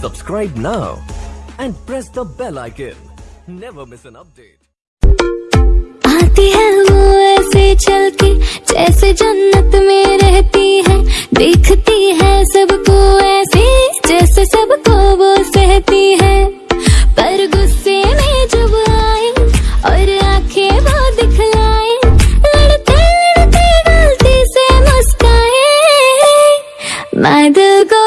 Subscribe now and press the bell icon. Never miss an update. आती है वो ऐसे चल के, जैसे जन्नत में रहती है देखती है सबको ऐसे, जैसे सबको वो सहती है पर गुस्से में जब आए और आँखें वो दिखलाए, लड़ते लड़ते गलती से मुस्काए मैं दिल को